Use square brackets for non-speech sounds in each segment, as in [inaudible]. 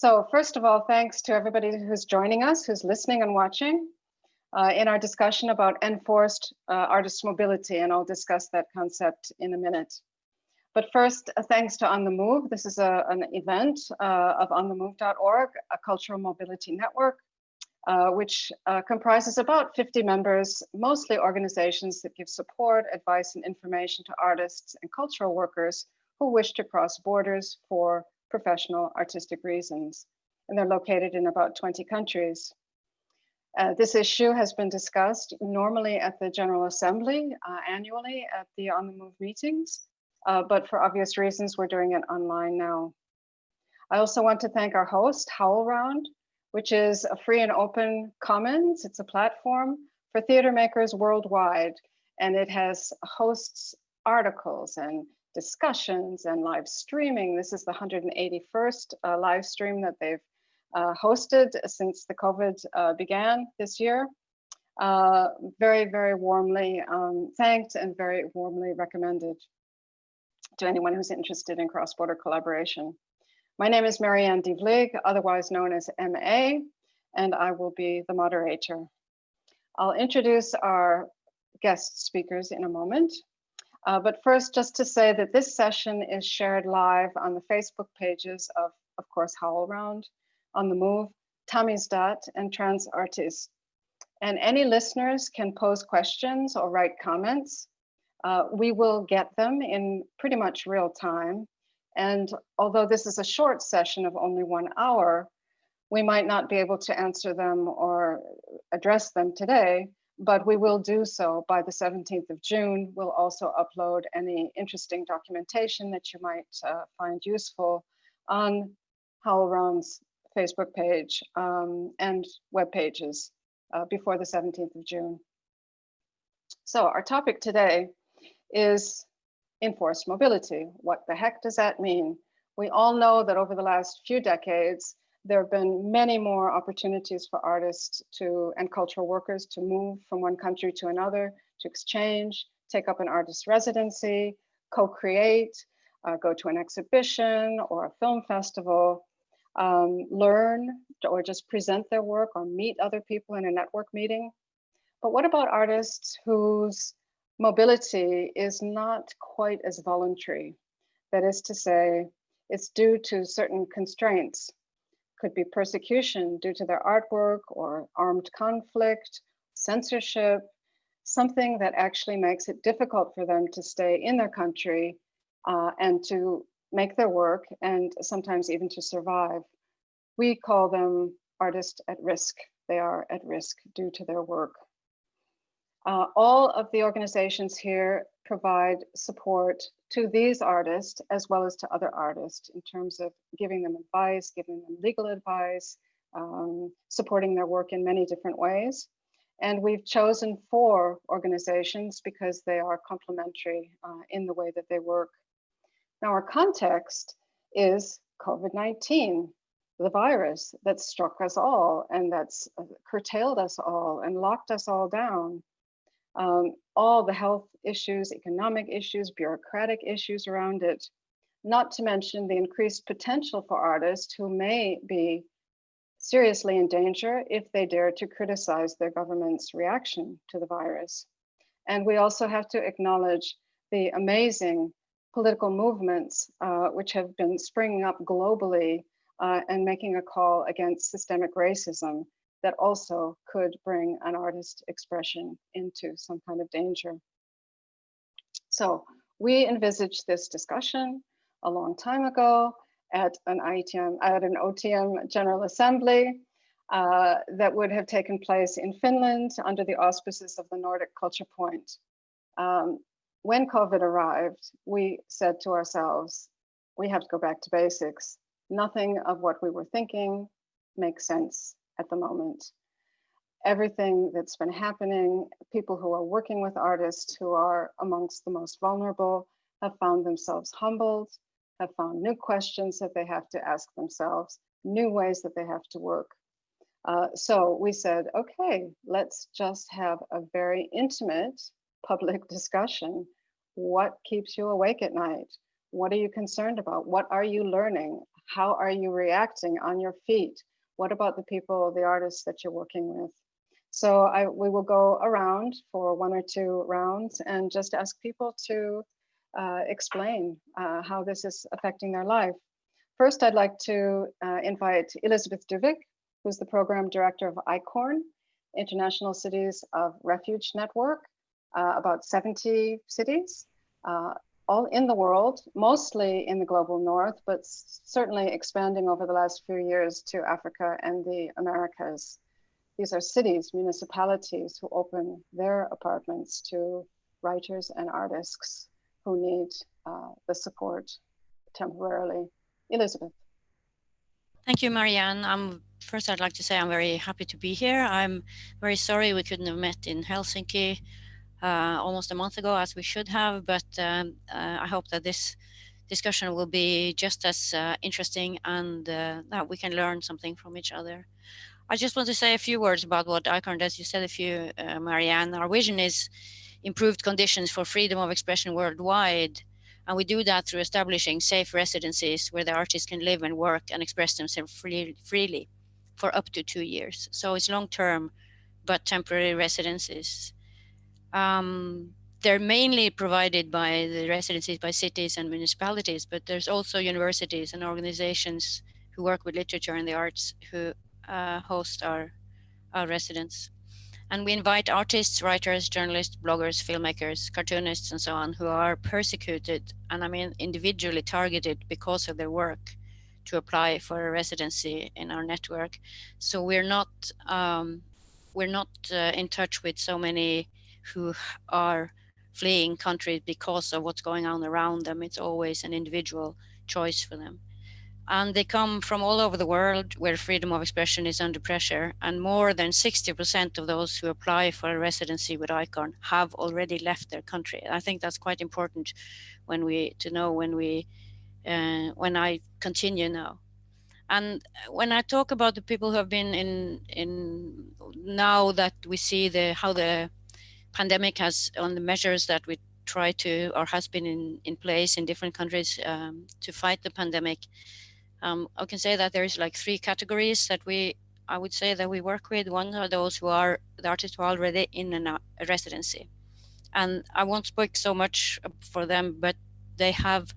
So first of all, thanks to everybody who's joining us, who's listening and watching uh, in our discussion about enforced uh, artist mobility, and I'll discuss that concept in a minute. But first, uh, thanks to On the Move. This is a, an event uh, of onthemove.org, a cultural mobility network, uh, which uh, comprises about 50 members, mostly organizations that give support, advice, and information to artists and cultural workers who wish to cross borders for professional artistic reasons. And they're located in about 20 countries. Uh, this issue has been discussed normally at the General Assembly uh, annually at the On the Move meetings, uh, but for obvious reasons, we're doing it online now. I also want to thank our host, HowlRound, which is a free and open commons. It's a platform for theater makers worldwide, and it has hosts articles and discussions and live streaming. This is the 181st uh, live stream that they've uh, hosted since the COVID uh, began this year. Uh, very, very warmly um, thanked and very warmly recommended to anyone who's interested in cross-border collaboration. My name is Mary Ann DeVlieg, otherwise known as MA, and I will be the moderator. I'll introduce our guest speakers in a moment. Uh, but first, just to say that this session is shared live on the Facebook pages of, of course, HowlRound, On the Move, Tamizdat, and Trans Artist. And any listeners can pose questions or write comments uh, we will get them in pretty much real time. And although this is a short session of only one hour, we might not be able to answer them or address them today, but we will do so by the 17th of June. We'll also upload any interesting documentation that you might uh, find useful on HowlRound's Facebook page um, and web pages uh, before the 17th of June. So our topic today is enforced mobility. What the heck does that mean? We all know that over the last few decades, there have been many more opportunities for artists to and cultural workers to move from one country to another, to exchange, take up an artist residency, co-create, uh, go to an exhibition or a film festival, um, learn or just present their work or meet other people in a network meeting. But what about artists whose mobility is not quite as voluntary. That is to say, it's due to certain constraints. Could be persecution due to their artwork or armed conflict, censorship, something that actually makes it difficult for them to stay in their country uh, and to make their work and sometimes even to survive. We call them artists at risk. They are at risk due to their work. Uh, all of the organizations here provide support to these artists as well as to other artists in terms of giving them advice, giving them legal advice, um, supporting their work in many different ways. And we've chosen four organizations because they are complementary uh, in the way that they work. Now our context is COVID-19, the virus that struck us all and that's uh, curtailed us all and locked us all down um, all the health issues, economic issues, bureaucratic issues around it, not to mention the increased potential for artists who may be seriously in danger if they dare to criticize their government's reaction to the virus. And we also have to acknowledge the amazing political movements uh, which have been springing up globally uh, and making a call against systemic racism that also could bring an artist expression into some kind of danger. So we envisaged this discussion a long time ago at an IETM, at an OTM General Assembly uh, that would have taken place in Finland under the auspices of the Nordic Culture Point. Um, when COVID arrived, we said to ourselves, we have to go back to basics. Nothing of what we were thinking makes sense at the moment. Everything that's been happening, people who are working with artists who are amongst the most vulnerable have found themselves humbled, have found new questions that they have to ask themselves, new ways that they have to work. Uh, so we said, okay, let's just have a very intimate public [laughs] discussion. What keeps you awake at night? What are you concerned about? What are you learning? How are you reacting on your feet? What about the people, the artists that you're working with? So I, we will go around for one or two rounds and just ask people to uh, explain uh, how this is affecting their life. First, I'd like to uh, invite Elisabeth Dyvik, who's the program director of ICORN, International Cities of Refuge Network, uh, about 70 cities, uh, all in the world, mostly in the global north, but certainly expanding over the last few years to Africa and the Americas. These are cities, municipalities who open their apartments to writers and artists who need uh, the support temporarily. Elisabeth. Thank you, Mary Ann. I'm, first, I'd like to say I'm very happy to be here. I'm very sorry we couldn't have met in Helsinki almost a month ago as we should have, but um, uh, I hope that this discussion will be just as uh, interesting and uh, that we can learn something from each other. I just want to say a few words about what ICORN does. You said a few, uh, Mary Ann. Our vision is improved conditions for freedom of expression worldwide. And we do that through establishing safe residencies where the artists can live and work and express themselves free, freely for up to two years. So it's long term, but temporary residencies. Um, they're mainly provided by the residencies by cities and municipalities, but there's also universities and organizations who work with literature and the arts who uh, host our, our residents. And we invite artists, writers, journalists, bloggers, filmmakers, cartoonists, and so on, who are persecuted and I mean individually targeted because of their work to apply for a residency in our network. So we're not um, we're not uh, in touch with so many who are fleeing countries because of what's going on around them. It's always an individual choice for them and they come from all over the world where freedom of expression is under pressure and more than 60% of those who apply for a residency with ICORN have already left their country. I think that's quite important when we to know when we uh, when I continue now. And when I talk about the people who have been in in now that we see the how the pandemic has on the measures that we try to or has been in in place in different countries um, to fight the pandemic um, I can say that there's like three categories that we, I would say that we work with. One are those who are the artists who are already in a residency. And I won't speak so much for them, but they have,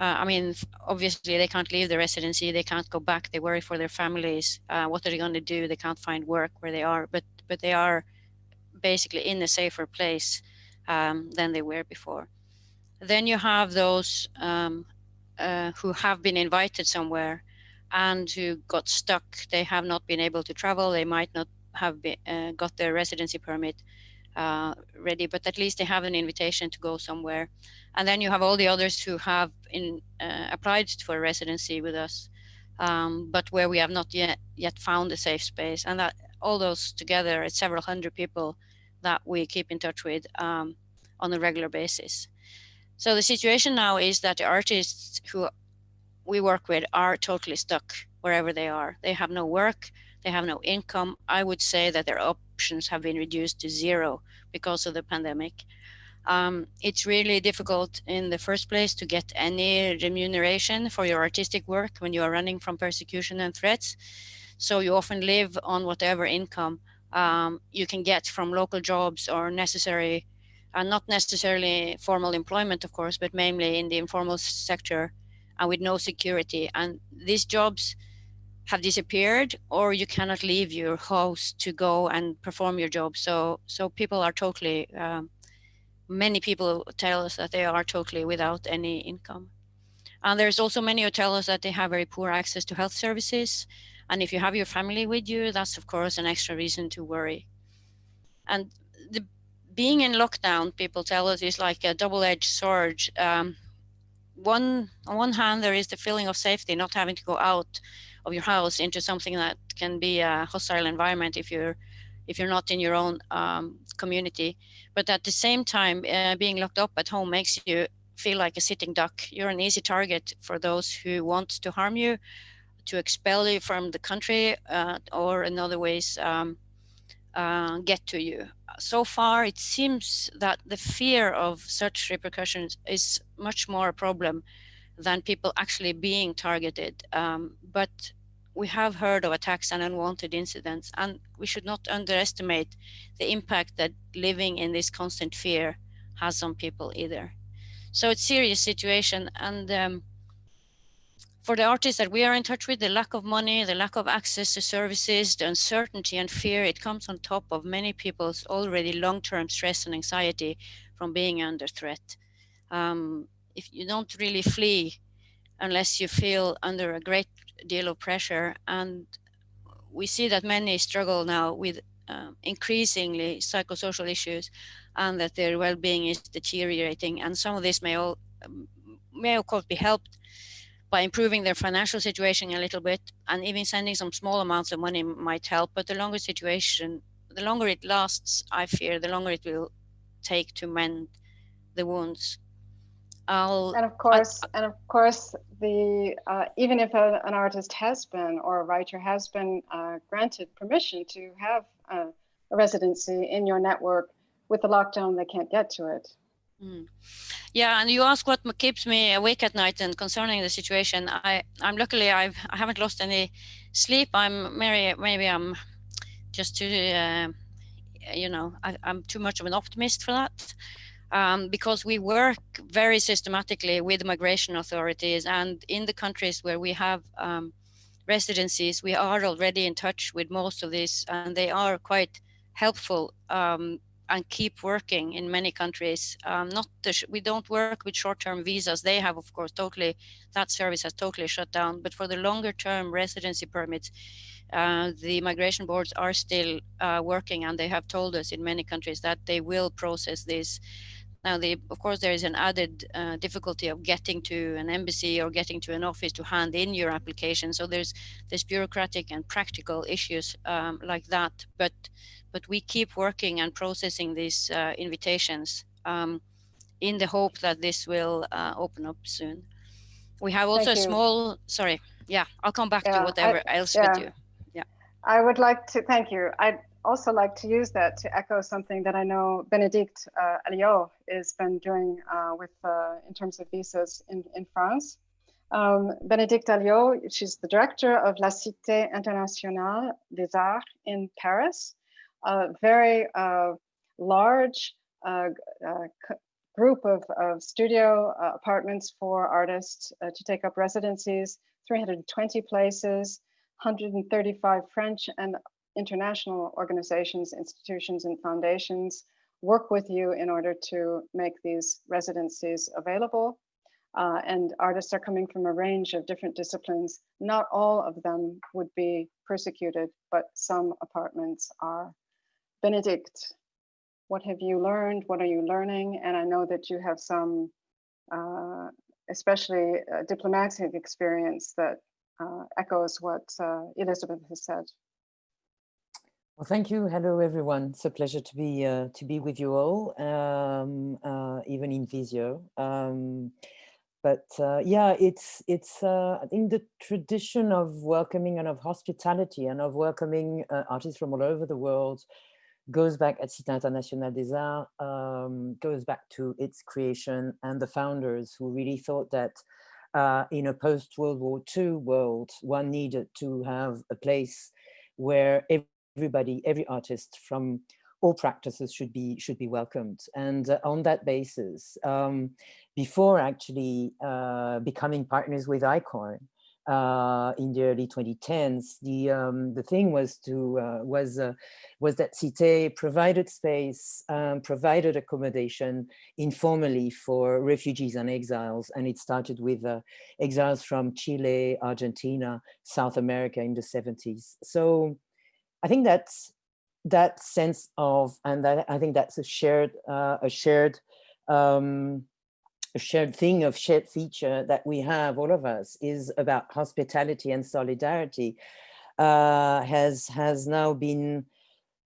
uh, I mean, obviously they can't leave the residency, they can't go back, they worry for their families. Uh, what are they going to do? They can't find work where they are, but, but they are basically in a safer place um, than they were before. Then you have those um, uh, who have been invited somewhere and who got stuck. They have not been able to travel. They might not have been, uh, got their residency permit uh, ready, but at least they have an invitation to go somewhere. And then you have all the others who have in, uh, applied for residency with us, um, but where we have not yet yet found a safe space. And that all those together, it's several hundred people that we keep in touch with um, on a regular basis. So the situation now is that the artists who we work with are totally stuck wherever they are. They have no work, they have no income. I would say that their options have been reduced to zero because of the pandemic. Um, it's really difficult in the first place to get any remuneration for your artistic work when you are running from persecution and threats. So you often live on whatever income um, you can get from local jobs or necessary and not necessarily formal employment, of course, but mainly in the informal sector and with no security. And these jobs have disappeared or you cannot leave your house to go and perform your job. So, so people are totally, um, many people tell us that they are totally without any income. And there's also many who tell us that they have very poor access to health services. And if you have your family with you, that's of course an extra reason to worry. And the being in lockdown, people tell us, is like a double-edged sword. Um, one on one hand, there is the feeling of safety, not having to go out of your house into something that can be a hostile environment if you're if you're not in your own um, community. But at the same time, uh, being locked up at home makes you feel like a sitting duck. You're an easy target for those who want to harm you, to expel you from the country, uh, or in other ways um, uh, get to you so far it seems that the fear of such repercussions is much more a problem than people actually being targeted. Um, but we have heard of attacks and unwanted incidents, and we should not underestimate the impact that living in this constant fear has on people either. So it's a serious situation, and um, for the artists that we are in touch with, the lack of money, the lack of access to services, the uncertainty and fear, it comes on top of many people's already long-term stress and anxiety from being under threat. Um, if you don't really flee unless you feel under a great deal of pressure. And we see that many struggle now with um, increasingly psychosocial issues and that their well-being is deteriorating. And some of this may all um, may of course be helped by improving their financial situation a little bit and even sending some small amounts of money might help. But the longer situation, the longer it lasts, I fear, the longer it will take to mend the wounds. I'll, and of course, I, and of course, the uh, even if a, an artist has been or a writer has been uh, granted permission to have a, a, residency in your network, with the lockdown, they can't get to it. Mm. Yeah, and you ask what keeps me awake at night and concerning the situation. I, I'm luckily I've I haven't lost any sleep. I'm maybe maybe I'm just too, uh, you know, I, I'm too much of an optimist for that um, because we work very systematically with migration authorities and in the countries where we have um, residencies, we are already in touch with most of these and they are quite helpful um, and keep working in many countries. Um, not we don't work with short-term visas. They have, of course, totally, that service has totally shut down. But for the longer-term residency permits, uh, the migration boards are still uh, working and they have told us in many countries that they will process this now, of course, there is an added uh, difficulty of getting to an embassy or getting to an office to hand in your application. So there's there's bureaucratic and practical issues um, like that. But but we keep working and processing these uh, invitations um, in the hope that this will uh, open up soon. We have also a small. Sorry, yeah, I'll come back yeah, to whatever I, else yeah. with you. Yeah, I would like to thank you. I'd also like to use that to echo something that I know Bénédicte uh, Alliot has been doing uh, with uh, in terms of visas in, in France. Um, Bénédicte Alliot, she's the director of La Cité Internationale des Arts in Paris, a very uh, large uh, uh, group of, of studio apartments for artists to take up residencies, 320 places, 135 French and international organizations, institutions, and foundations work with you in order to make these residencies available. Uh, and artists are coming from a range of different disciplines. Not all of them would be persecuted, but some apartments are. Bénédicte, what have you learned? What are you learning? And I know that you have some, uh, especially uh, diplomatic experience that uh, echoes what uh, Elisabeth has said. Well, thank you. Hello, everyone. It's a pleasure to be uh, to be with you all, um, uh, even in Visio. Um, but uh, yeah, it's it's uh, I think the tradition of welcoming and of hospitality and of welcoming uh, artists from all over the world goes back at Cité Internationale des Arts, um, goes back to its creation and the founders who really thought that uh, in a post-World War II world, one needed to have a place where everybody, every artist from all practices should be should be welcomed. And uh, on that basis, um, before actually uh, becoming partners with ICORN uh, in the early 2010s, the um, the thing was to uh, was uh, was that Cité provided space, um, provided accommodation informally for refugees and exiles, and it started with uh, exiles from Chile, Argentina, South America in the 70s. So I think that's that sense of, and that, I think that's a shared, uh, a shared, um, a shared thing of shared feature that we have, all of us, is about hospitality and solidarity uh, has has now been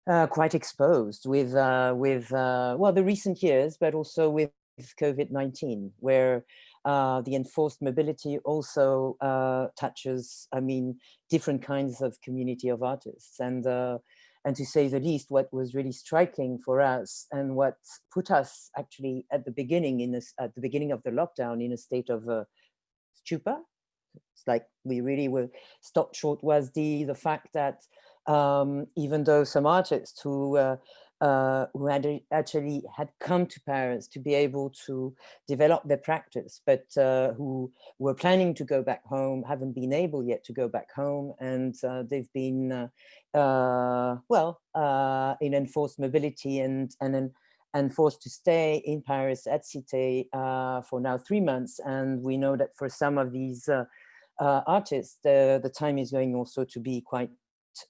uh, quite exposed with uh, with uh, well the recent years, but also with COVID-19, where uh, the enforced mobility also uh, touches, I mean, different kinds of community of artists. And, and to say the least, what was really striking for us and what put us actually at the beginning in this, at the beginning of the lockdown in a state of uh, stupa. It's like we really were stopped short was the, the fact that um, even though some artists who uh, uh, who had actually had come to Paris to be able to develop their practice, but uh, who were planning to go back home, haven't been able yet to go back home. And uh, they've been, uh, uh, well, uh, in enforced mobility and, and, and forced to stay in Paris at Cité for now three months. And we know that for some of these artists, the, the time is going also to be quite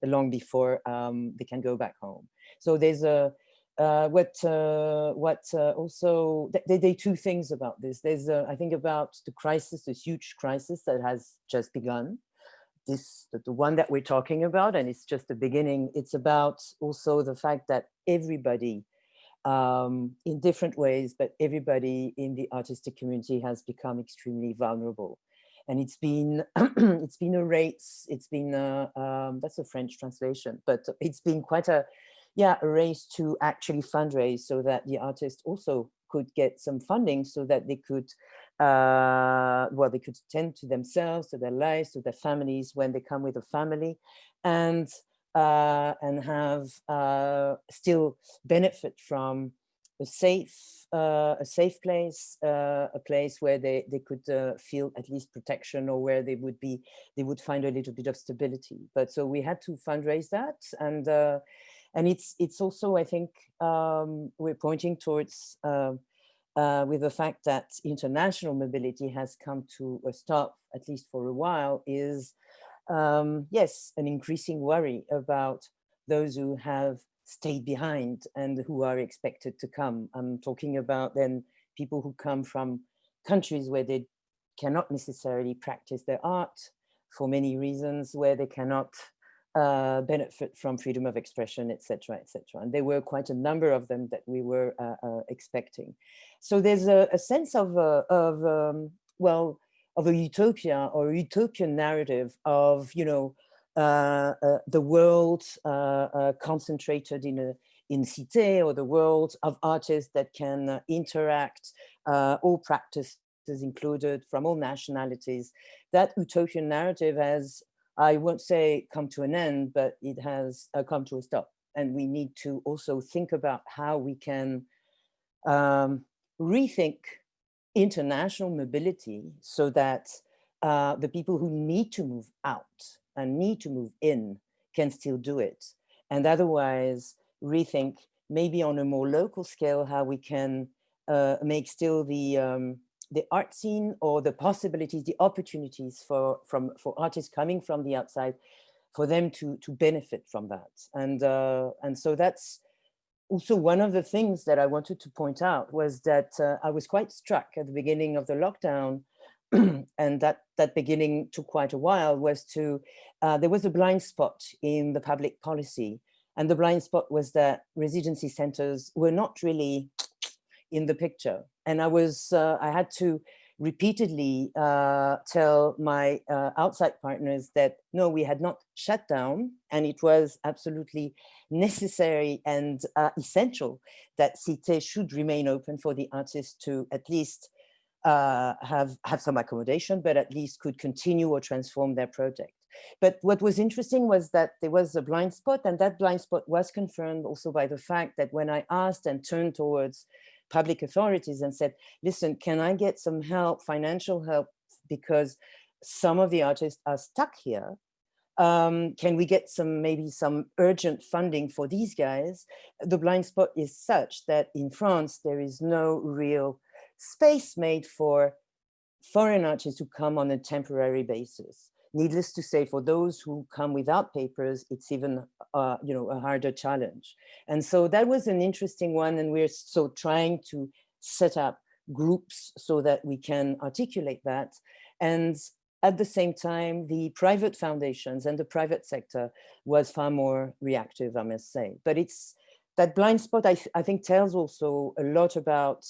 long before um, they can go back home. So there's a uh, what uh, what uh, also they, they two things about this. There's a, I think about the crisis, this huge crisis that has just begun. This the, the one that we're talking about, and it's just the beginning. It's about also the fact that everybody, um, in different ways, but everybody in the artistic community has become extremely vulnerable and it's been [clears throat] it's been a race it's been a, um, that's a french translation but it's been quite a yeah, a race to actually fundraise so that the artists also could get some funding so that they could, uh, well, they could tend to themselves, to their lives, to their families when they come with a family and, uh, and have uh, still benefit from a safe, uh, a safe place, uh, a place where they, they could uh, feel at least protection or where they would be, they would find a little bit of stability. But so we had to fundraise that and and it's it's also, I think, um, we're pointing towards uh, uh, with the fact that international mobility has come to a stop, at least for a while, is um, yes, an increasing worry about those who have stayed behind and who are expected to come. I'm talking about then people who come from countries where they cannot necessarily practice their art for many reasons, where they cannot uh, benefit from freedom of expression, etc., etc. And there were quite a number of them that we were uh, uh, expecting. So there's a, a sense of, uh, of um, well, of a utopia or utopian narrative of, you know, uh, uh, the world concentrated in a in Cité or the world of artists that can interact, all practices included from all nationalities. That utopian narrative has I won't say come to an end, but it has uh, come to a stop. And we need to also think about how we can um, rethink international mobility so that uh, the people who need to move out and need to move in can still do it. And otherwise rethink maybe on a more local scale how we can uh, make still the um, the art scene or the possibilities, the opportunities for, from, for artists coming from the outside, for them to, to benefit from that. And, uh, and so that's also one of the things that I wanted to point out was that uh, I was quite struck at the beginning of the lockdown [clears throat] and that that beginning took quite a while was to uh, there was a blind spot in the public policy and the blind spot was that residency centers were not really in the picture. And I was, uh, I had to repeatedly uh, tell my uh, outside partners that no, we had not shut down and it was absolutely necessary and uh, essential that Cité should remain open for the artists to at least uh, have, have some accommodation, but at least could continue or transform their project. But what was interesting was that there was a blind spot and that blind spot was confirmed also by the fact that when I asked and turned towards public authorities and said, listen, can I get some help, financial help, because some of the artists are stuck here. Um, can we get some, maybe some urgent funding for these guys? The blind spot is such that in France, there is no real space made for foreign artists to come on a temporary basis. Needless to say, for those who come without papers, it's even uh, you know, a harder challenge. And so that was an interesting one. And we're so trying to set up groups so that we can articulate that. And at the same time, the private foundations and the private sector was far more reactive, I must say. But it's that blind spot, I, th I think tells also a lot about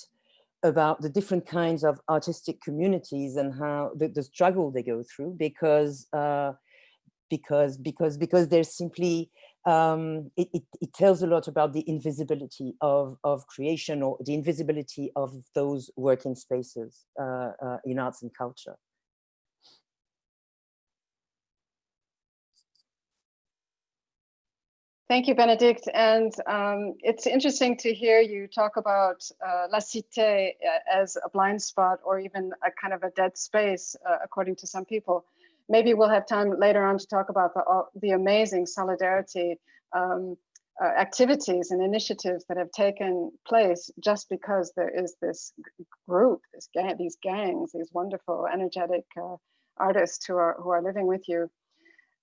about the different kinds of artistic communities and how the, the struggle they go through because uh, because because because there's simply um, it, it, it, tells a lot about the invisibility of, of creation or the invisibility of those working spaces uh, uh, in arts and culture. Thank you, Bénédicte. And um, it's interesting to hear you talk about uh, La Cité uh, as a blind spot or even a kind of a dead space, uh, according to some people. Maybe we'll have time later on to talk about the, the amazing solidarity um, uh, activities and initiatives that have taken place just because there is this group, this gang, these gangs, these wonderful, energetic uh, artists who are, who are living with you.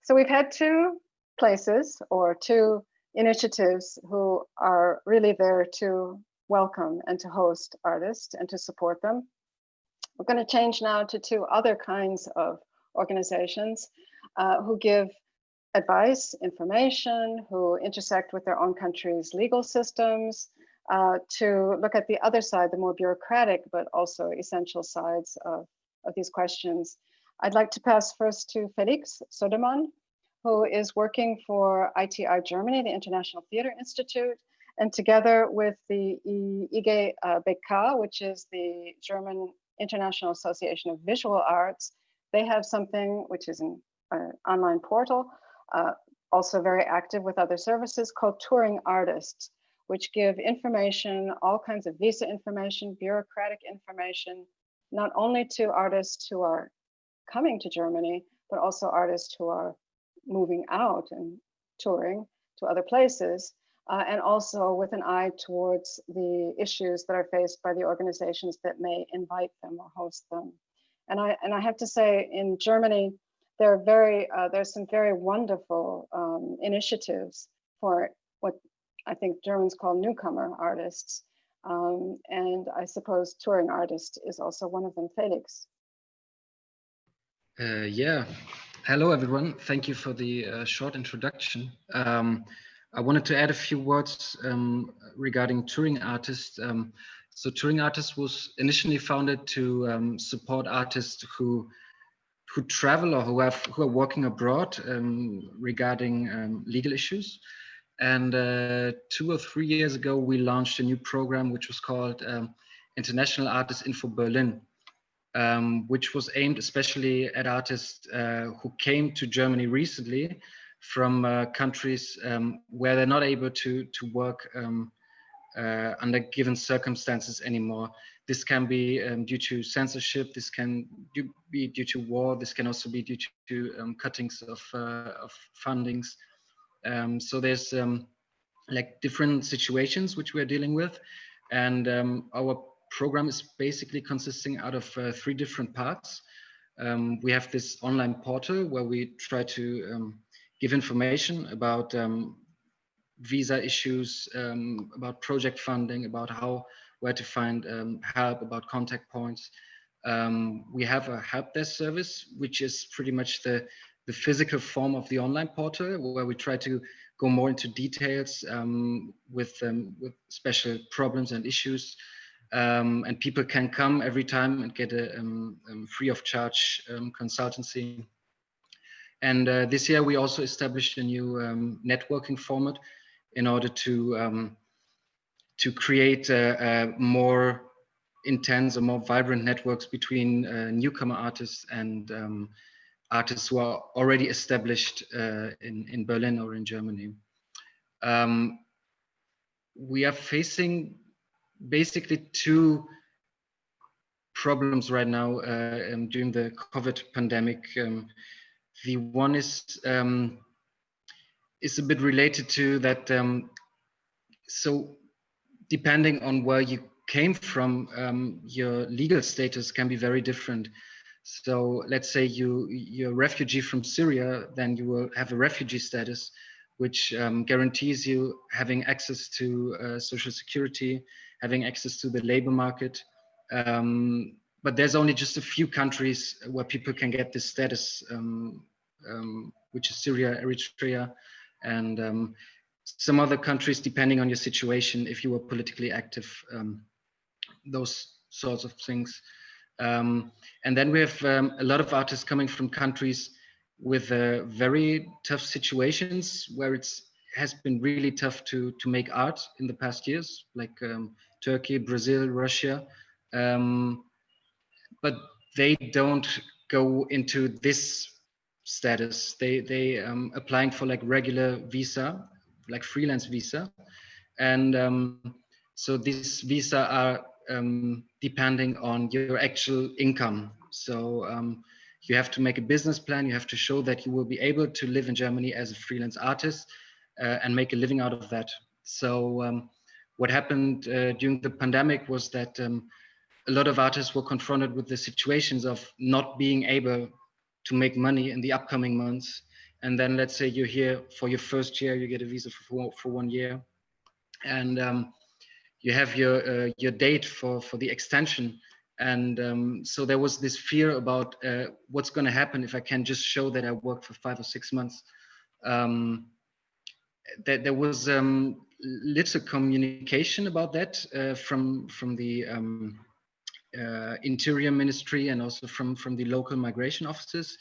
So we've had two places or two initiatives who are really there to welcome and to host artists and to support them. We're going to change now to two other kinds of organizations uh, who give advice, information, who intersect with their own country's legal systems, uh, to look at the other side, the more bureaucratic, but also essential sides of, of these questions. I'd like to pass first to Felix Sodermann, who is working for ITI Germany, the International Theater Institute, and together with the IG uh, BK, which is the German International Association of Visual Arts, they have something which is an uh, online portal, uh, also very active with other services called Touring Artists, which give information, all kinds of visa information, bureaucratic information, not only to artists who are coming to Germany, but also artists who are moving out and touring to other places, uh, and also with an eye towards the issues that are faced by the organizations that may invite them or host them. And I, and I have to say in Germany, there are very, uh, there's some very wonderful um, initiatives for what I think Germans call newcomer artists. Um, and I suppose touring artist is also one of them, Felix. Uh, yeah, Hello, everyone. Thank you for the uh, short introduction. Um, I wanted to add a few words um, regarding touring artists. Um, so touring artists was initially founded to um, support artists who who travel or who have who are working abroad um, regarding um, legal issues. And uh, two or three years ago, we launched a new program which was called International Artists Info Berlin um, which was aimed especially at artists uh, who came to Germany recently from uh, countries um, where they're not able to, to work um, uh, under given circumstances anymore. This can be um, due to censorship, this can be due to war, this can also be due to, to um, cuttings of, uh, of fundings. Um, so there's like different situations which we're dealing with. And our program is basically consisting out of uh, three different parts. Um, we have this online portal where we try to um, give information about um, visa issues, um, about project funding, about how, where to find um, help, about contact points. Um, we have a help desk service, which is pretty much the, the physical form of the online portal where we try to go more into details with, with special problems and issues um, and people can come every time and get a um, um, free of charge um, consultancy. And uh, this year we also established a new um, networking format in order to um, to create a, a, more intense or more vibrant networks between uh, newcomer artists and artists who are already established uh, in, in Berlin or in Germany. we are facing basically two problems right now uh, um, during the COVID pandemic. Um, the one is um, is a bit related to that. Um, so depending on where you came from, um, your legal status can be very different. So let's say you you're a refugee from Syria, then you will have a refugee status, which um, guarantees you having access to uh, social security, having access to the labor market. Um, but there's only just a few countries where people can get this status, um, um, which is Syria, Eritrea, and um, some other countries, depending on your situation, if you were politically active, um, those sorts of things. Um, and then we have a lot of artists coming from countries with uh, very tough situations where it's has been really tough to to make art in the past years, like Turkey, Brazil, Russia, um, but they don't go into this status. They they um, applying for like regular visa, like freelance visa, and um, so these visa are um, depending on your actual income. So um, you have to make a business plan. You have to show that you will be able to live in Germany as a freelance artist uh, and make a living out of that. So um, what happened uh, during the pandemic was that um, a lot of artists were confronted with the situations of not being able to make money in the upcoming months. And then let's say you're here for your first year, you get a visa for, for one year. And um, you have your uh, your date for for the extension and um, so there was this fear about uh, what's going to happen if I can just show that I worked for five or six months. Um, that there was um, little communication about that uh, from from the um, uh, Interior Ministry and also from from the local migration offices.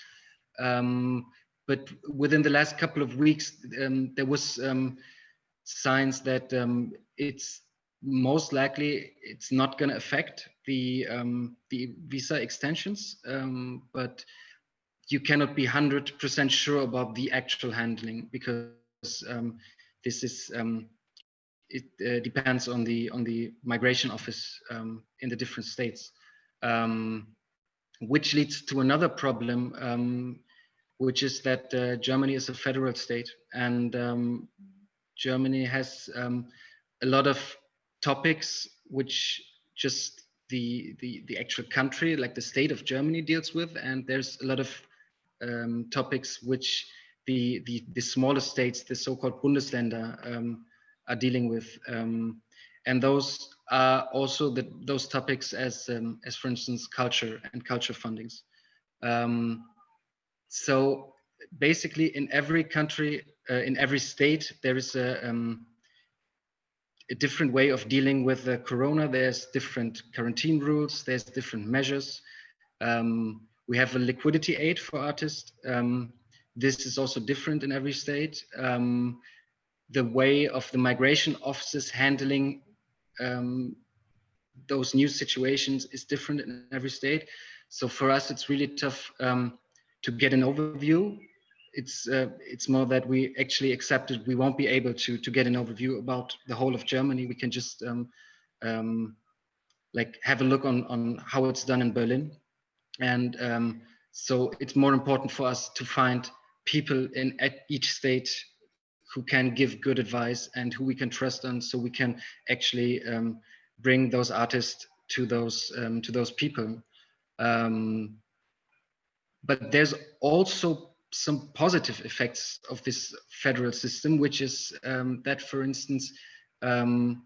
Um, but within the last couple of weeks, um, there was signs that it's most likely it's not going to affect the um, the visa extensions, um, but you cannot be 100% sure about the actual handling because um, this is um, it uh, depends on the on the migration office um, in the different states, um, which leads to another problem, which is that uh, Germany is a federal state and Germany has a lot of topics which just the, the, the actual country, like the state of Germany deals with. And there's a lot of um, topics which the, the, the smaller states, the so-called Bundesländer, um, are dealing with. Um, and those are also the, those topics as, um, as for instance, culture and culture fundings. Um, so basically in every country, uh, in every state, there is a, um, a different way of dealing with the corona. There's different quarantine rules. There's different measures. Um, we have a liquidity aid for artists. Um, this is also different in every state. Um, the way of the migration offices handling um, those new situations is different in every state. So for us, it's really tough um, to get an overview it's uh, it's more that we actually accepted we won't be able to to get an overview about the whole of Germany. We can just um, um, like have a look on on how it's done in Berlin, and um, so it's more important for us to find people in at each state who can give good advice and who we can trust on, so we can actually um, bring those artists to those um, to those people. Um, but there's also some positive effects of this federal system, which is um, that, for instance, um,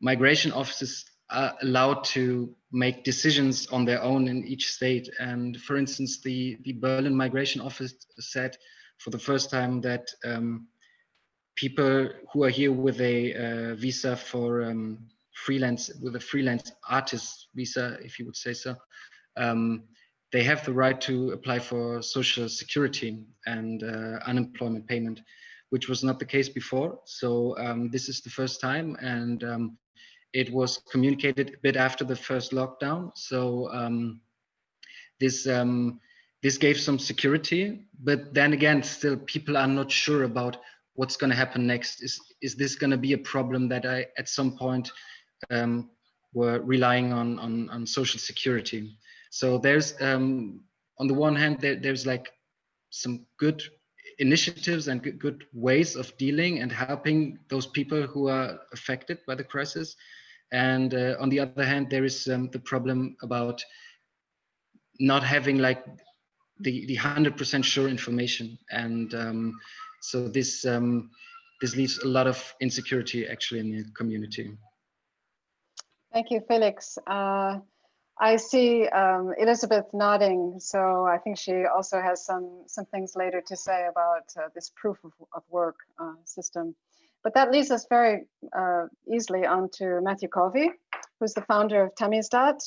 migration offices are allowed to make decisions on their own in each state. And for instance, the, the Berlin Migration Office said for the first time that um, people who are here with a uh, visa for um, freelance, with a freelance artist visa, if you would say so, um, they have the right to apply for social security and uh, unemployment payment, which was not the case before. So um, this is the first time and um, it was communicated a bit after the first lockdown. So um, this, um, this gave some security, but then again, still people are not sure about what's going to happen next. Is, is this going to be a problem that I at some point um, were relying on, on, on social security? So there's, um, on the one hand, there, there's like some good initiatives and good, good ways of dealing and helping those people who are affected by the crisis. And uh, on the other hand, there is um, the problem about not having like the the hundred percent sure information, and um, so this um, this leaves a lot of insecurity actually in the community. Thank you, Felix. Uh, I see um, Elisabeth nodding, so I think she also has some some things later to say about uh, this proof of, of work uh, system. But that leads us very uh, easily on to Matthew Covey, who's the founder of Tamizdat,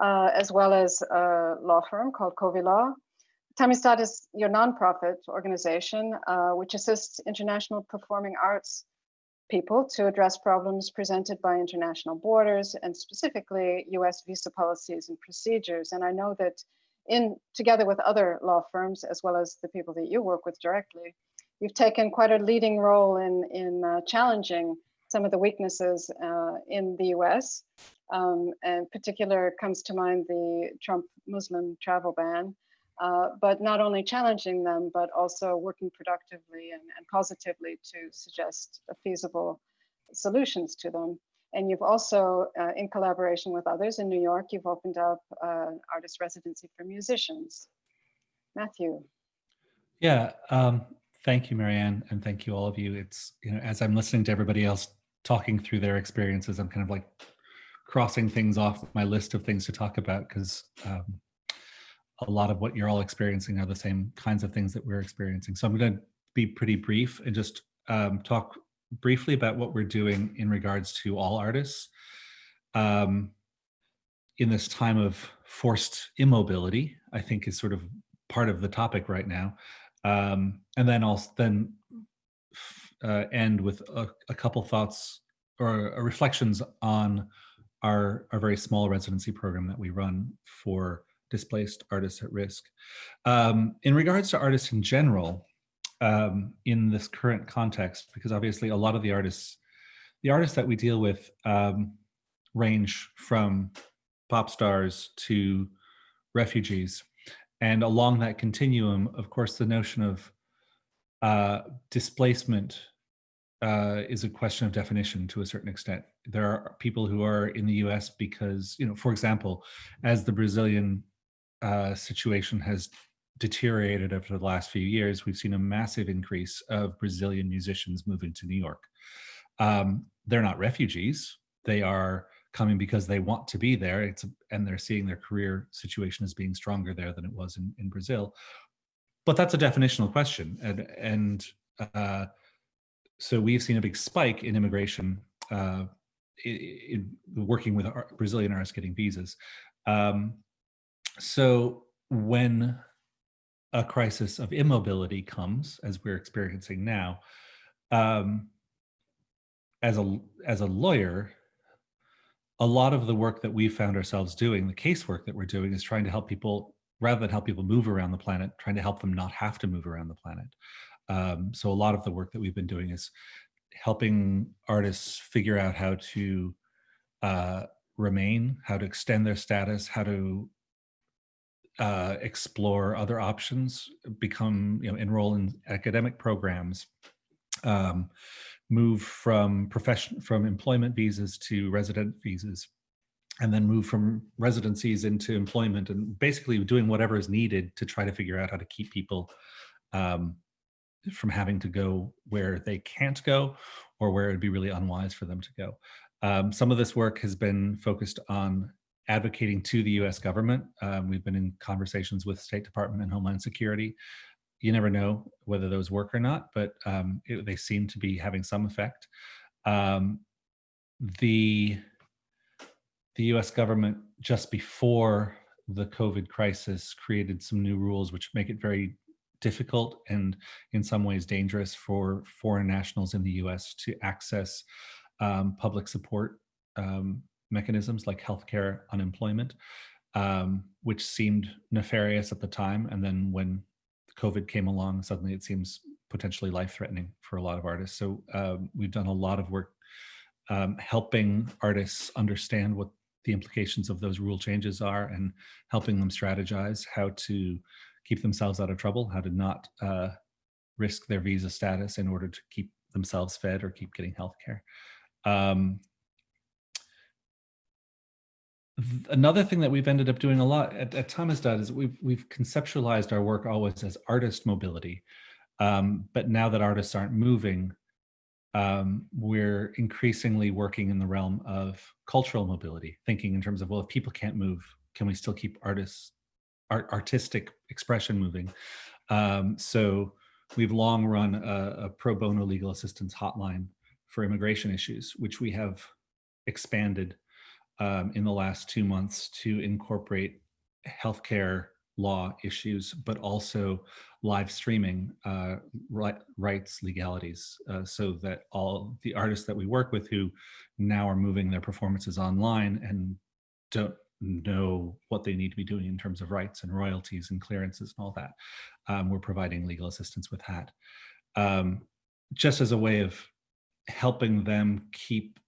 uh, as well as a law firm called Covey Law. Tamizdat is your nonprofit organization, uh, which assists international performing arts people to address problems presented by international borders and specifically US visa policies and procedures. And I know that in together with other law firms, as well as the people that you work with directly, you've taken quite a leading role in, in uh, challenging some of the weaknesses uh, in the US. Um, in particular comes to mind the Trump Muslim travel ban, uh, but not only challenging them, but also working productively and, and positively to suggest feasible solutions to them. And you've also, uh, in collaboration with others in New York, you've opened up uh, artist residency for musicians. Matthew. Yeah, um, thank you, Mary Ann, and thank you all of you. It's, you know, as I'm listening to everybody else talking through their experiences, I'm kind of like crossing things off my list of things to talk about because um, a lot of what you're all experiencing are the same kinds of things that we're experiencing. So I'm going to be pretty brief and just um, talk briefly about what we're doing in regards to all artists um, in this time of forced immobility, I think is sort of part of the topic right now. Um, and then I'll then uh, end with a, a, couple thoughts or uh, reflections on our, our very small residency program that we run for displaced artists at risk. Um, in regards to artists in general, um, in this current context, because obviously a lot of the artists, the artists that we deal with um, range from pop stars to refugees. And along that continuum, of course, the notion of uh, displacement uh, is a question of definition to a certain extent. There are people who are in the US because, you know, for example, as the Brazilian uh, situation has deteriorated over the last few years, we've seen a massive increase of Brazilian musicians moving to New York. Um, they're not refugees. They are coming because they want to be there. It's, and they're seeing their career situation as being stronger there than it was in, in Brazil. But that's a definitional question. And, and uh, so we've seen a big spike in immigration uh, in, in, working with Brazilian artists getting visas. Um, so when a crisis of immobility comes, as we're experiencing now, um, as a as a lawyer, a lot of the work that we found ourselves doing, the casework that we're doing, is trying to help people rather than help people move around the planet, trying to help them not have to move around the planet. Um, so a lot of the work that we've been doing is helping artists figure out how to uh, remain, how to extend their status, how to uh, explore other options, become, you know, enroll in academic programs, um, move from profession, from employment visas to resident visas, and then move from residencies into employment and basically doing whatever is needed to try to figure out how to keep people um, from having to go where they can't go or where it'd be really unwise for them to go. Um, some of this work has been focused on advocating to the US government. Um, we've been in conversations with State Department and Homeland Security. You never know whether those work or not, but um, it, they seem to be having some effect. Um, the, the US government just before the COVID crisis created some new rules which make it very difficult and in some ways dangerous for foreign nationals in the US to access um, public support um, mechanisms like healthcare, unemployment, um, which seemed nefarious at the time. And then when COVID came along, suddenly it seems potentially life-threatening for a lot of artists. So um, we've done a lot of work um, helping artists understand what the implications of those rule changes are and helping them strategize how to keep themselves out of trouble, how to not uh, risk their visa status in order to keep themselves fed or keep getting health care. Um, another thing that we've ended up doing a lot at, at Tamizdat is we've we've conceptualized our work always as artist mobility. Um, but now that artists aren't moving, um, we're increasingly working in the realm of cultural mobility, thinking in terms of, well, if people can't move, can we still keep artists, art, artistic expression moving? Um, so we've long run a, a pro bono legal assistance hotline for immigration issues, which we have expanded um, in the last two months to incorporate healthcare law issues, but also live streaming uh, right, rights legalities uh, so that all the artists that we work with who now are moving their performances online and don't know what they need to be doing in terms of rights and royalties and clearances and all that. Um, we're providing legal assistance with that. um, just as a way of helping them keep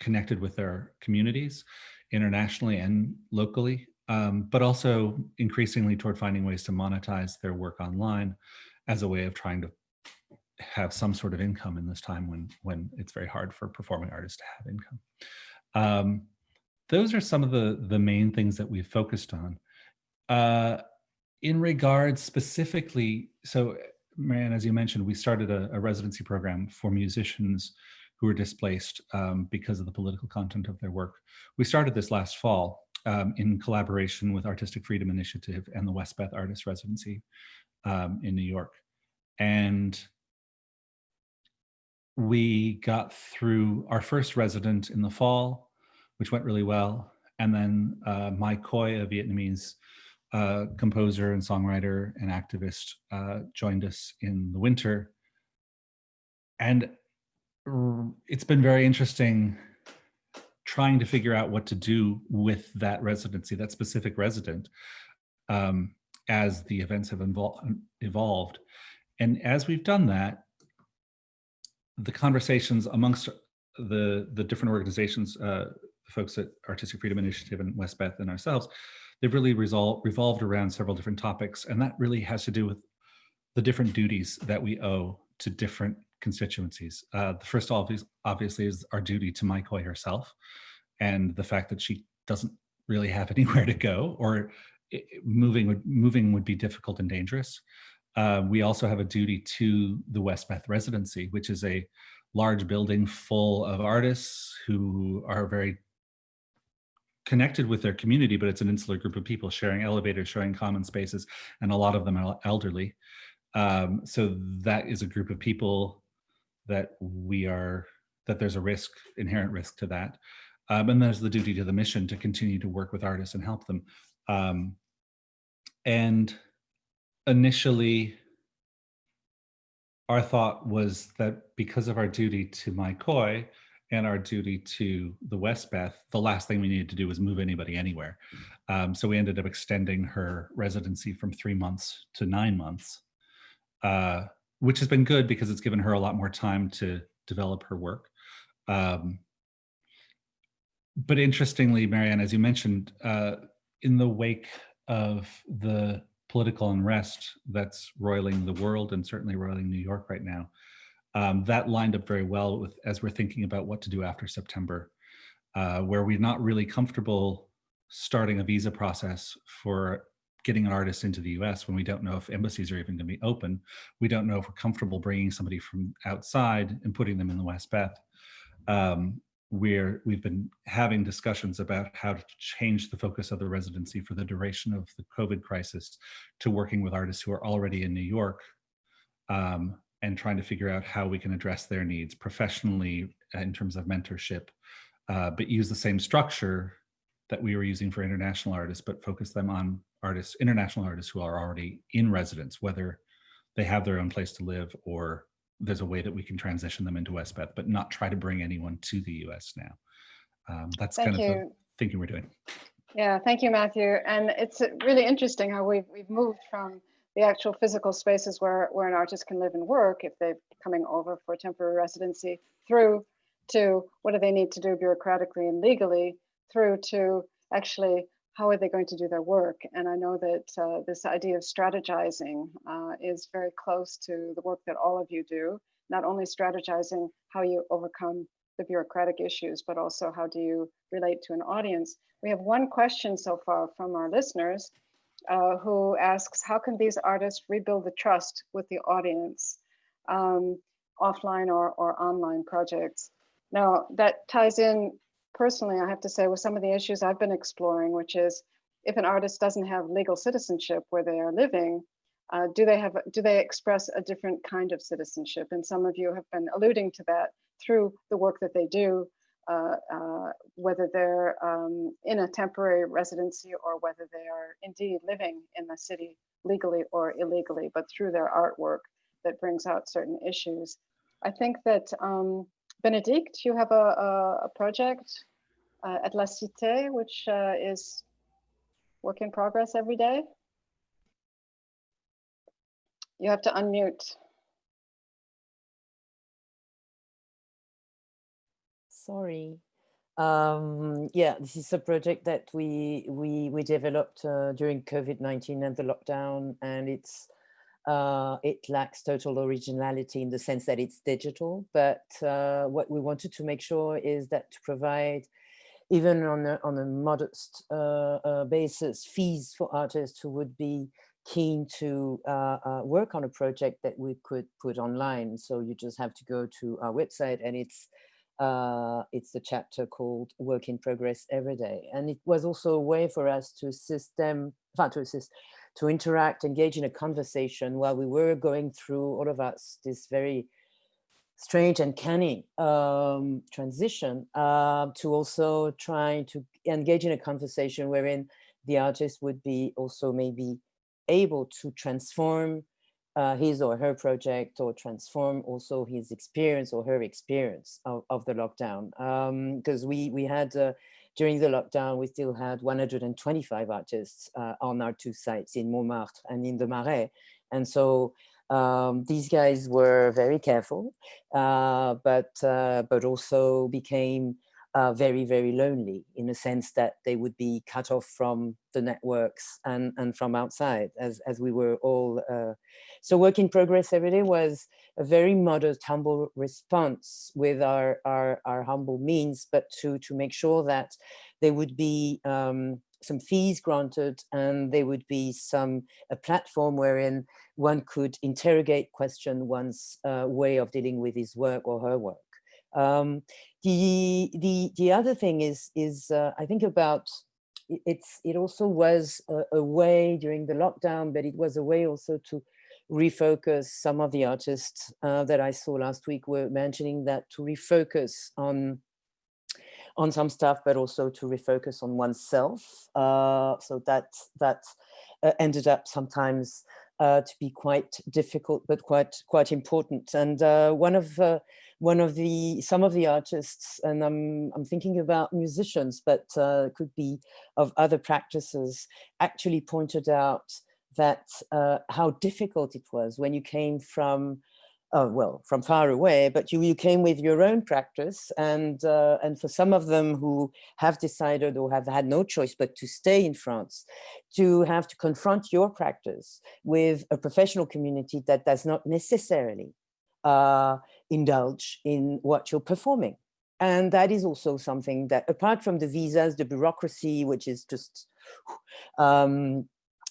connected with their communities internationally and locally, um, but also increasingly toward finding ways to monetize their work online as a way of trying to have some sort of income in this time when when it's very hard for performing artists to have income. Um, those are some of the the main things that we've focused on. Uh, in regards specifically, so Mary Ann, as you mentioned, we started a, a residency program for musicians who were displaced um, because of the political content of their work. We started this last fall um, in collaboration with Artistic Freedom Initiative and the Westbeth Artist Residency um, in New York. And we got through our first resident in the fall, which went really well. And then uh, Mai Khoi, a Vietnamese uh, composer and songwriter and activist, uh, joined us in the winter. And it's been very interesting trying to figure out what to do with that residency, that specific resident, um, as the events have evolved. And as we've done that, the conversations amongst the, the different organizations, uh, the folks at Artistic Freedom Initiative and Westbeth and ourselves, they've really resolved, revolved around several different topics. And that really has to do with the different duties that we owe to different constituencies. Uh, the first obvious, obviously is our duty to Khoi herself and the fact that she doesn't really have [laughs] anywhere to go or moving would moving would be difficult and dangerous. Uh, we also have a duty to the Westbeth residency, which is a large building full of artists who are very connected with their community, but it's an insular group of people sharing elevators, sharing common spaces, and a lot of them are elderly. Um, so that is a group of people that we are, that there's a risk, inherent risk to that. Um, and there's the duty to the mission to continue to work with artists and help them. Um, and initially, our thought was that because of our duty to Mai Khoi and our duty to the Westbeth, the last thing we needed to do was move anybody anywhere. Um, so we ended up extending her residency from three months to nine months, uh, which has been good because it's given her a lot more time to develop her work. Um, but interestingly, Mary Ann, as you mentioned, uh, in the wake of the political unrest that's roiling the world and certainly roiling New York right now. Um, that lined up very well with as we're thinking about what to do after September, uh, where we're not really comfortable starting a visa process for getting an artist into the US when we don't know if embassies are even going to be open. We don't know if we're comfortable bringing somebody from outside and putting them in the Westbeth. Um, where we've been having discussions about how to change the focus of the residency for the duration of the COVID crisis to working with artists who are already in New York um, and trying to figure out how we can address their needs professionally uh, in terms of mentorship, uh, but use the same structure that we were using for international artists, but focus them on artists, international artists who are already in residence, whether they have their own place to live or there's a way that we can transition them into Westbeth, but not try to bring anyone to the US now. Um, that's Thank kind you. of the thinking we're doing. Yeah, thank you, Matthew. And it's really interesting how we've, we've moved from the actual physical spaces where, where an artist can live and work if they're coming over for temporary residency through to what do they need to do bureaucratically and legally through to actually how are they going to do their work? And I know that uh, this idea of strategizing uh, is very close to the work that all of you do, not only strategizing how you overcome the bureaucratic issues, but also how do you relate to an audience. We have one question so far from our listeners uh, who asks, how can these artists rebuild the trust with the audience, um, offline or, or online projects? Now that ties in personally, I have to say, with some of the issues I've been exploring, which is if an artist doesn't have legal citizenship where they are living, uh, do they have do they express a different kind of citizenship? And some of you have been alluding to that through the work that they do, uh, uh, whether they're um, in a temporary residency or whether they are indeed living in the city legally or illegally, but through their artwork that brings out certain issues. I think that um, Bénédicte, you have a, a, a project uh, at La Cité, which uh, is work in progress every day. You have to unmute. Sorry. Um, yeah, this is a project that we we we developed uh, during COVID nineteen and the lockdown, and it's uh, it lacks total originality in the sense that it's digital. But uh, what we wanted to make sure is that to provide even on a, on a modest uh, uh, basis, fees for artists who would be keen to uh, uh, work on a project that we could put online. So you just have to go to our website and it's uh, it's a chapter called Work in Progress Every Day. And it was also a way for us to assist them, to assist, to interact, engage in a conversation while we were going through, all of us, this very strange and canny um, transition uh, to also trying to engage in a conversation wherein the artist would be also maybe able to transform uh, his or her project or transform also his experience or her experience of, of the lockdown. Because um, we, we had, uh, during the lockdown, we still had 125 artists uh, on our two sites in Montmartre and in the Marais. And so um, these guys were very careful, uh, but, uh, but also became uh, very, very lonely in the sense that they would be cut off from the networks and, and from outside as, as we were all. Uh, so work in progress every day was a very modest, humble response with our, our, our humble means, but to, to make sure that they would be um, some fees granted and there would be some a platform wherein one could interrogate question one's uh, way of dealing with his work or her work. Um, the the the other thing is is uh, I think about it's it also was a, a, way during the lockdown, but it was a way also to refocus. Some of the artists uh, that I saw last week were mentioning that to refocus on on some stuff, but also to refocus on oneself. Uh, so that that uh, ended up sometimes uh, to be quite difficult, but quite quite important. And uh, one of uh, one of the some of the artists, and I'm I'm thinking about musicians, but uh, could be of other practices, actually pointed out that how difficult it was when you came from uh, well, from far away, but you, you came with your own practice. And, uh, and for some of them who have decided or have had no choice but to stay in France, to have to confront your practice with a professional community that does not necessarily uh, indulge in what you're performing. And that is also something that apart from the visas, the bureaucracy, which is just um,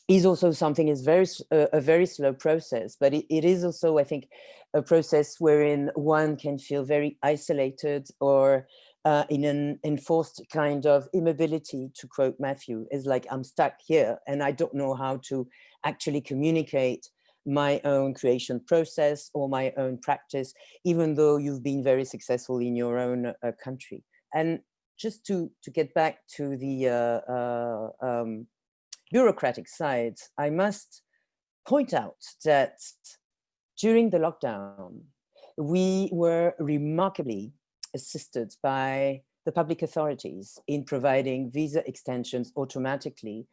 is also something is very uh, a very slow process, but it, it is also, I think, a process wherein one can feel very isolated or uh, in an enforced kind of immobility, to quote Matthew, is like, I'm stuck here and I don't know how to actually communicate my own creation process or my own practice, even though you've been very successful in your own uh, country. And just to, to get back to the uh, uh, um, bureaucratic side, I must point out that during the lockdown, we were remarkably assisted by the public authorities in providing visa extensions automatically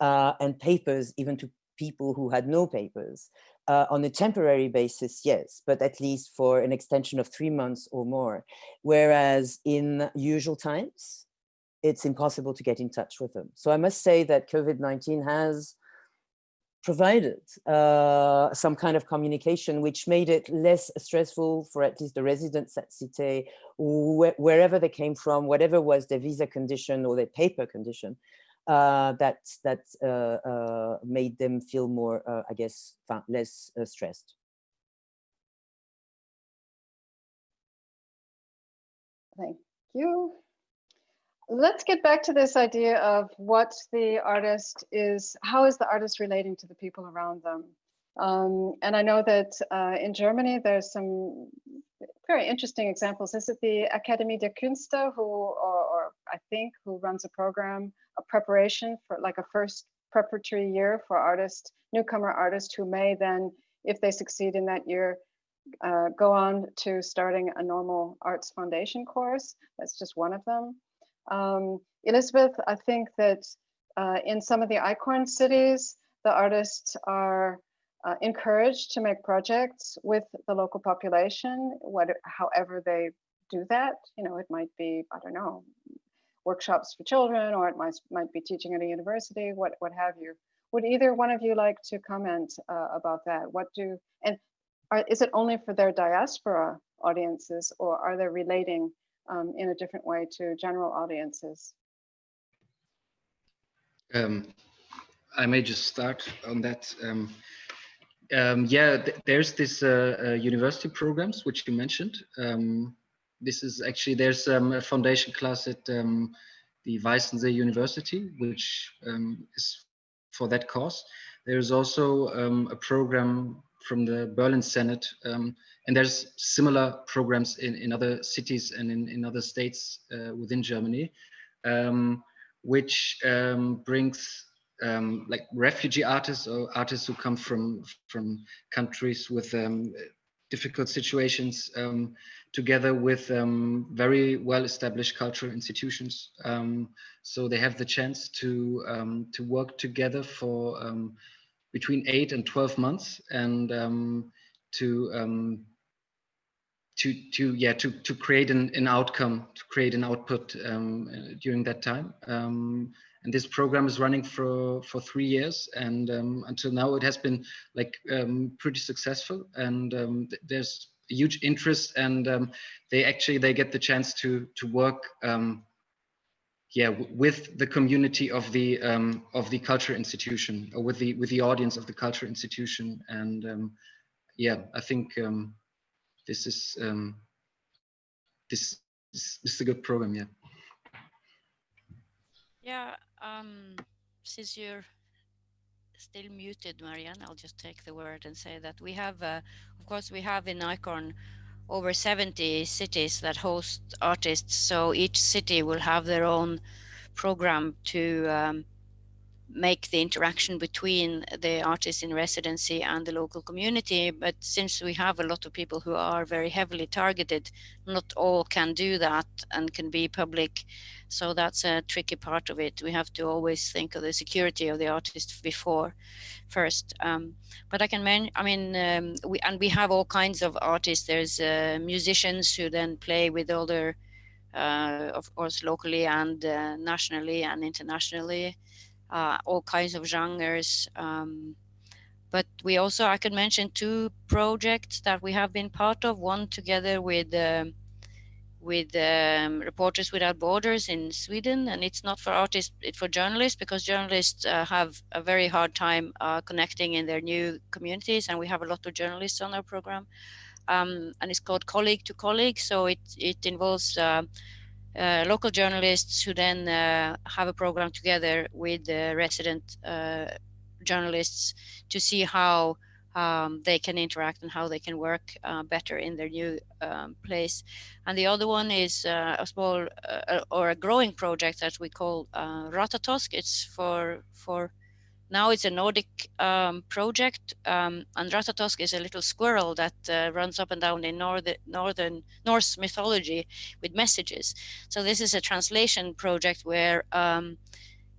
uh, and papers even to people who had no papers. Uh, on a temporary basis, yes, but at least for an extension of three months or more. Whereas in usual times, it's impossible to get in touch with them. So I must say that COVID-19 has provided uh, some kind of communication which made it less stressful for at least the residents at Cité, wh wherever they came from, whatever was their visa condition or their paper condition, uh, that that uh, uh, made them feel more, uh, I guess, less uh, stressed. Thank you. Let's get back to this idea of what the artist is, how is the artist relating to the people around them? Um, and I know that uh, in Germany, there's some very interesting examples. Is it the Akademie der Künste who, or, or, I think, who runs a program, a preparation for like a first preparatory year for artists, newcomer artists who may then, if they succeed in that year, uh, go on to starting a normal arts foundation course. That's just one of them. Um, Elisabeth, I think that uh, in some of the ICORN cities, the artists are uh, encouraged to make projects with the local population, what, however they do that. You know, it might be, I don't know, workshops for children, or it might, might be teaching at a university, what, what have you. Would either one of you like to comment uh, about that? What do, and are, is it only for their diaspora audiences or are they relating um, in a different way to general audiences? Um, I may just start on that. Um, um, yeah, th there's this uh, uh, university programs which you mentioned. Um, this is actually there's um, a foundation class at the Weissensee University, which is for that cause. There's also a program from the Berlin Senate, and there's similar programs in, in other cities and in, in other states uh, within Germany, which brings um, like refugee artists or artists who come from from countries with um, difficult situations um, together with um, very well established cultural institutions um, so they have the chance to um, to work together for between 8 and 12 months and to to to yeah to to create an, an outcome to create an output during that time. And this program is running for for three years and um, until now it has been like um, pretty successful. And um, th there's huge interest and um, they actually they get the chance to to work um, yeah with the community of the um, of the culture institution or with the with the audience of the culture institution. And yeah i think this is this, this, this is a good program yeah yeah um, since you're still muted, Mary Ann, I'll just take the word and say that we have, uh, of course, we have in ICORN over 70 cities that host artists. So each city will have their own program to um, make the interaction between the artists in residency and the local community. But since we have a lot of people who are very heavily targeted, not all can do that and can be public. So that's a tricky part of it. We have to always think of the security of the artist before first. Um, but I can mention, I mean, um, we and we have all kinds of artists. There's uh, musicians who then play with other, uh, of course, locally and uh, nationally and internationally uh, all kinds of genres. Um, but we also, I can mention two projects that we have been part of, one together with um, with um, Reporters Without Borders in Sweden, and it's not for artists, it's for journalists because journalists uh, have a very hard time uh, connecting in their new communities, and we have a lot of journalists on our program. Um, and it's called Colleague to Colleague, so it it involves uh, uh, local journalists who then uh, have a program together with the resident uh, journalists to see how um, they can interact and how they can work uh, better in their new um, place. And the other one is uh, a small or a growing project that we call Ratatosk. It's for for now it's a Nordic um, project, um, is a little squirrel that uh, runs up and down in northern, northern Norse mythology with messages. So this is a translation project where um,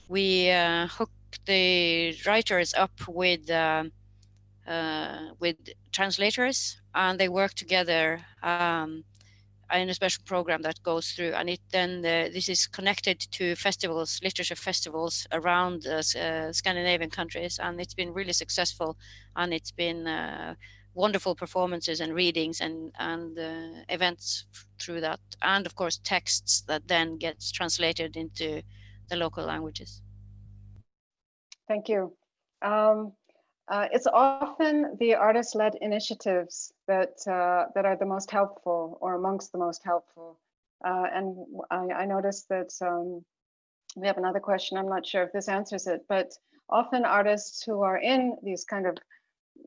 we uh, hook the writers up with uh, uh with translators, and they work together um, in a special program that goes through and it then uh, this is connected to festivals literature festivals around uh, Scandinavian countries and it's been really successful and it's been uh, wonderful performances and readings and and uh, events through that and of course texts that then gets translated into the local languages. Thank you. Um, uh, it's often the artist-led initiatives that uh, that are the most helpful or amongst the most helpful. Uh, and I, I, noticed that um, we have another question. I'm not sure if this answers it, but often artists who are in these kind of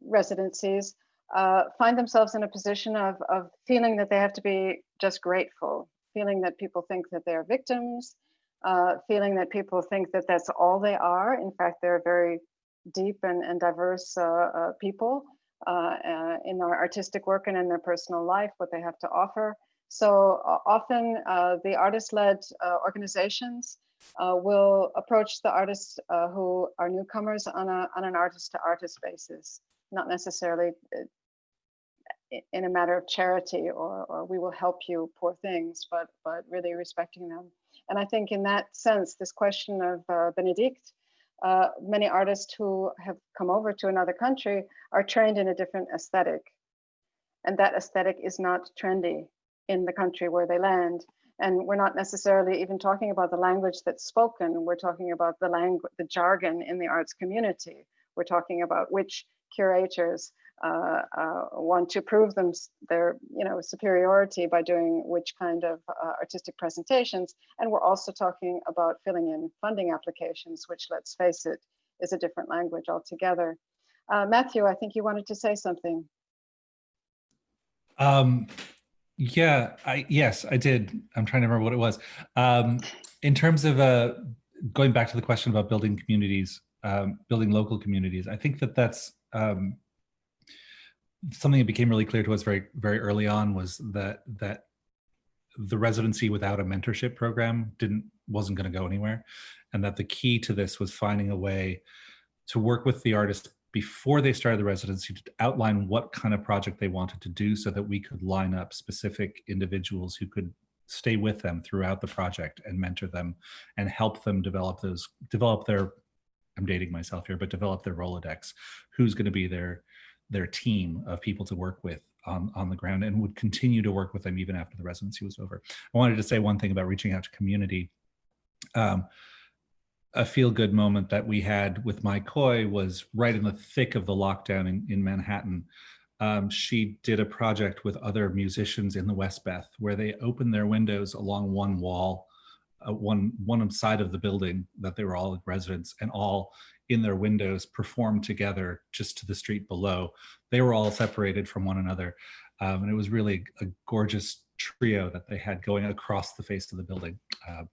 residencies uh, find themselves in a position of, of feeling that they have to be just grateful, feeling that people think that they're victims, uh, feeling that people think that that's all they are. In fact, they're very deep and, and diverse uh, uh, people uh, in their artistic work and in their personal life, what they have to offer. So often the artist-led organizations will approach the artists who are newcomers on, a, on an artist-to-artist -artist basis, not necessarily in a matter of charity or, or we will help you poor things, but, but really respecting them. And I think in that sense, this question of uh, Bénédicte, uh, many artists who have come over to another country are trained in a different aesthetic. And that aesthetic is not trendy in the country where they land. And we're not necessarily even talking about the language that's spoken. We're talking about the language, the jargon in the arts community. We're talking about which curators uh, uh, want to prove them their you know superiority by doing which kind of uh, artistic presentations. And we're also talking about filling in funding applications which let's face it is a different language altogether. Uh, matthew i think you wanted to say something. Um yeah i yes i did. I'm trying to remember what it was. Um in terms of uh going back to the question about building communities um building local communities i think that that's um something that became really clear to us very very early on was that that the residency without a mentorship program didn't wasn't going to go anywhere and that the key to this was finding a way to work with the artist before they started the residency to outline what kind of project they wanted to do so that we could line up specific individuals who could stay with them throughout the project and mentor them and help them develop those develop their i'm dating myself here but develop their rolodex who's going to be their their team of people to work with on, on the ground and would continue to work with them even after the residency was over. I wanted to say one thing about reaching out to community. Um, a feel-good moment that we had with Mai Khoi was right in the thick of the lockdown in, in Manhattan. Um, she did a project with other musicians in the Westbeth where they opened their windows along one wall, uh, one, one side of the building that they were all residents and all in their windows performed together just to the street below. They were all separated from one another. Um, and it was really a gorgeous trio that they had going across the face of the building uh,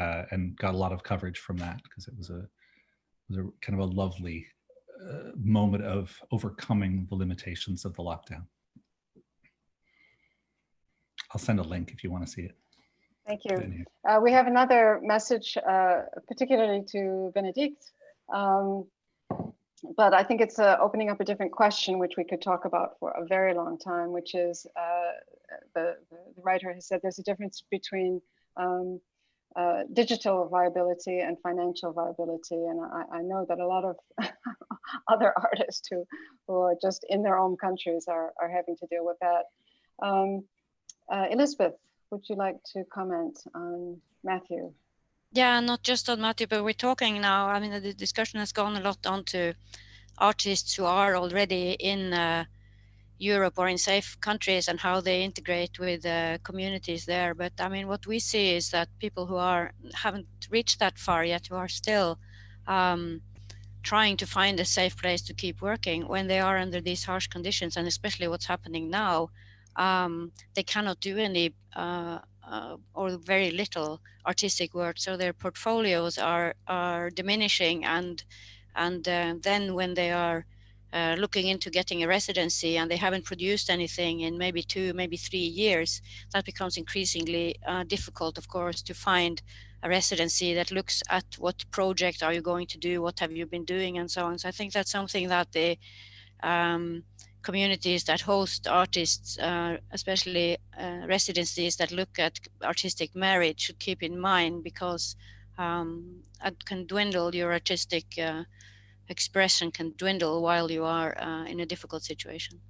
uh, and got a lot of coverage from that because it was a, it was a kind of a lovely uh, moment of overcoming the limitations of the lockdown. I'll send a link if you want to see it. Thank you. Uh, we have another message, uh, particularly to Bénédicte, um, but I think it's uh, opening up a different question, which we could talk about for a very long time, which is uh, the, the, writer has said there's a difference between um, uh, digital viability and financial viability. And I, I know that a lot of [laughs] other artists who, who are just in their own countries are, are having to deal with that. Um, uh, Elisabeth, would you like to comment on Matthew? Yeah, not just on Matthew, but we're talking now. I mean, the discussion has gone a lot onto artists who are already in uh, Europe or in safe countries and how they integrate with uh, communities there. But I mean, what we see is that people who are haven't reached that far yet, who are still um, trying to find a safe place to keep working when they are under these harsh conditions, and especially what's happening now, um, they cannot do any uh, uh, or very little artistic work. So their portfolios are are diminishing, and and uh, then when they are uh, looking into getting a residency and they haven't produced anything in maybe two, maybe three years, that becomes increasingly uh, difficult, of course, to find a residency that looks at what project are you going to do, what have you been doing, and so on. So I think that's something that the um, communities that host artists, uh, especially uh, residencies that look at artistic merit should keep in mind because um, it can dwindle your artistic uh, expression can dwindle while you are uh, in a difficult situation.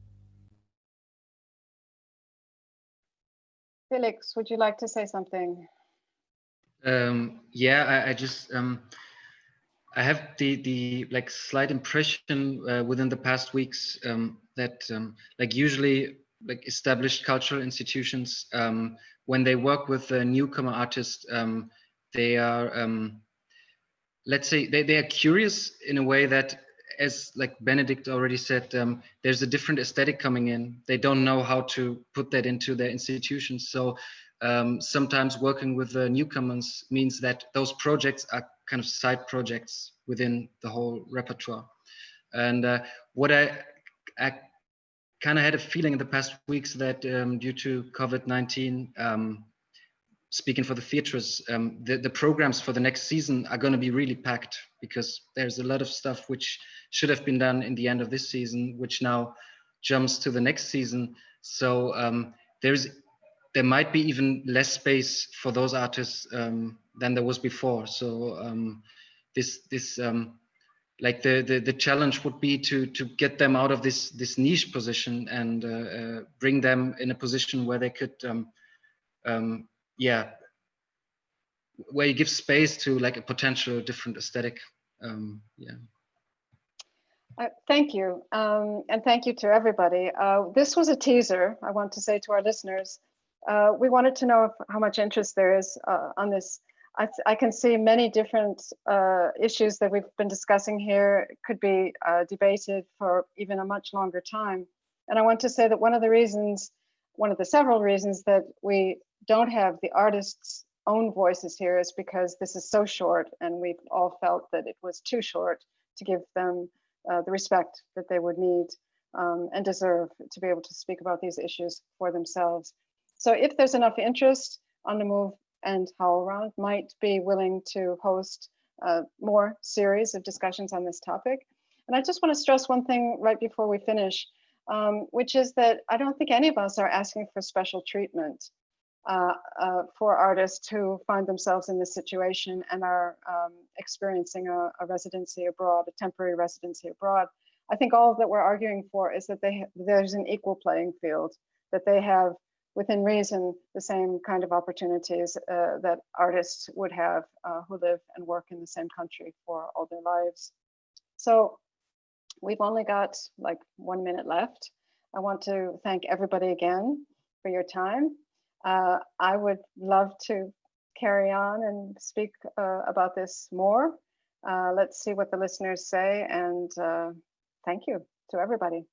Felix, would you like to say something? Um, yeah, I, I just um, I have the the like slight impression uh, within the past weeks um, that um, like usually like established cultural institutions um, when they work with a newcomer artist um, they are um, let's say they, they are curious in a way that as like Bénédicte already said um, there's a different aesthetic coming in. They don't know how to put that into their institutions so um, sometimes working with the newcomers means that those projects are kind of side projects within the whole repertoire. And uh, what I, I kind of had a feeling in the past weeks that um, due to COVID-19, um, speaking for the theatres, um, the, the programs for the next season are going to be really packed because there's a lot of stuff which should have been done in the end of this season, which now jumps to the next season. So um, there's there might be even less space for those artists um, than there was before. So um, this this like the, the the challenge would be to to get them out of this this niche position and uh, uh, bring them in a position where they could um, um, yeah where you give space to like a potential different aesthetic um, yeah. Uh, thank you. Um, and thank you to everybody. Uh, this was a teaser i want to say to our listeners. Uh, we wanted to know if, how much interest there is uh, on this I, I, can see many different uh, issues that we've been discussing here could be uh, debated for even a much longer time. And I want to say that one of the reasons, one of the several reasons that we don't have the artists' own voices here is because this is so short and we've all felt that it was too short to give them uh, the respect that they would need um, and deserve to be able to speak about these issues for themselves. So if there's enough interest on the move and HowlRound might be willing to host uh, more series of discussions on this topic. And I just want to stress one thing right before we finish, um, which is that I don't think any of us are asking for special treatment uh, uh, for artists who find themselves in this situation and are um, experiencing a, a, residency abroad, a temporary residency abroad. I think all that we're arguing for is that they there's an equal playing field, that they have within reason the same kind of opportunities uh, that artists would have uh, who live and work in the same country for all their lives. So we've only got like one minute left. I want to thank everybody again for your time. Uh, I would love to carry on and speak uh, about this more. Uh, let's see what the listeners say and uh, thank you to everybody.